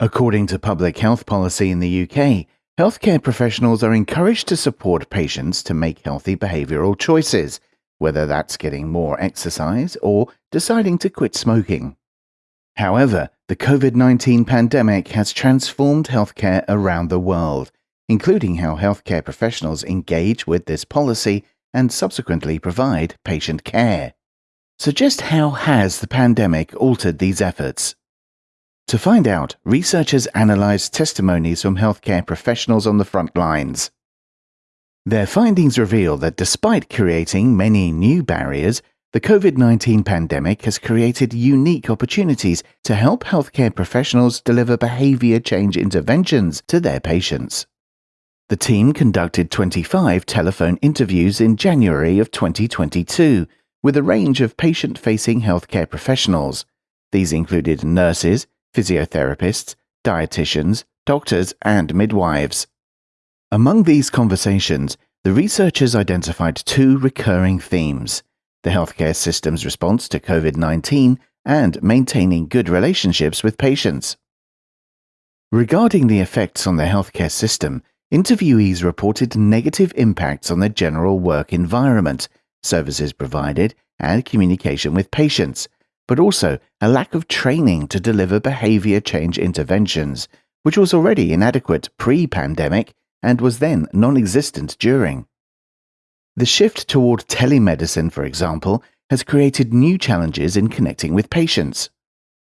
According to public health policy in the UK, healthcare professionals are encouraged to support patients to make healthy behavioral choices, whether that's getting more exercise or deciding to quit smoking. However, the COVID 19 pandemic has transformed healthcare around the world, including how healthcare professionals engage with this policy and subsequently provide patient care. So, just how has the pandemic altered these efforts? To find out, researchers analyzed testimonies from healthcare professionals on the front lines. Their findings reveal that despite creating many new barriers, the COVID 19 pandemic has created unique opportunities to help healthcare professionals deliver behavior change interventions to their patients. The team conducted 25 telephone interviews in January of 2022 with a range of patient facing healthcare professionals. These included nurses, physiotherapists, dietitians, doctors, and midwives. Among these conversations, the researchers identified two recurring themes the healthcare system's response to COVID 19 and maintaining good relationships with patients. Regarding the effects on the healthcare system, interviewees reported negative impacts on the general work environment, services provided, and communication with patients, but also a lack of training to deliver behavior change interventions, which was already inadequate pre pandemic and was then non existent during. The shift toward telemedicine, for example, has created new challenges in connecting with patients.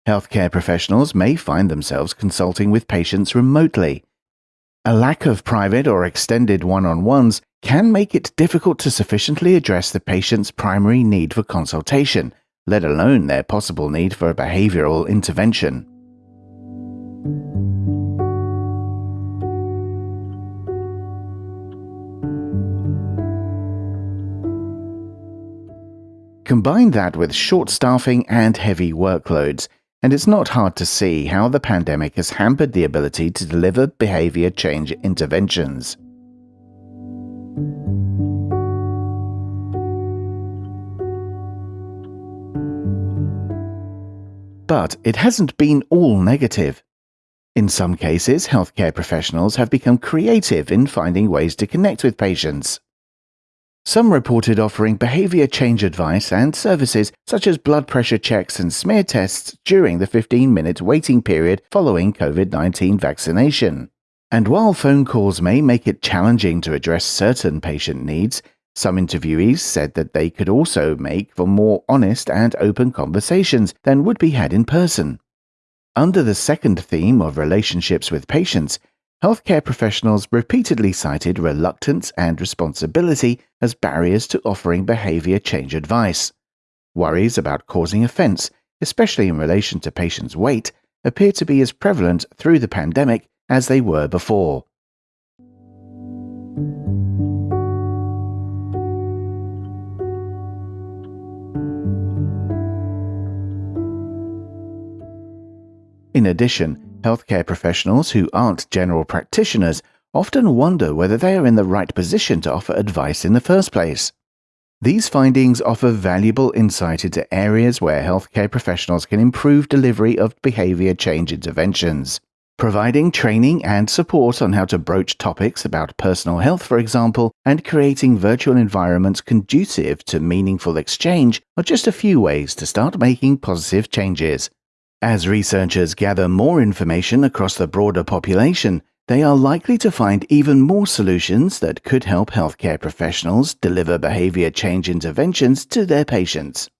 Healthcare professionals may find themselves consulting with patients remotely. A lack of private or extended one on ones can make it difficult to sufficiently address the patient's primary need for consultation let alone their possible need for a behavioral intervention. Combine that with short staffing and heavy workloads, and it's not hard to see how the pandemic has hampered the ability to deliver behavior change interventions. But it hasn't been all negative. In some cases, healthcare professionals have become creative in finding ways to connect with patients. Some reported offering behavior change advice and services such as blood pressure checks and smear tests during the 15 minute waiting period following COVID 19 vaccination. And while phone calls may make it challenging to address certain patient needs, some interviewees said that they could also make for more honest and open conversations than would be had in person. Under the second theme of relationships with patients, healthcare professionals repeatedly cited reluctance and responsibility as barriers to offering behavior change advice. Worries about causing offense, especially in relation to patients' weight, appear to be as prevalent through the pandemic as they were before. In addition, healthcare professionals who aren't general practitioners often wonder whether they are in the right position to offer advice in the first place. These findings offer valuable insight into areas where healthcare professionals can improve delivery of behavior change interventions. Providing training and support on how to broach topics about personal health, for example, and creating virtual environments conducive to meaningful exchange are just a few ways to start making positive changes. As researchers gather more information across the broader population, they are likely to find even more solutions that could help healthcare professionals deliver behavior change interventions to their patients.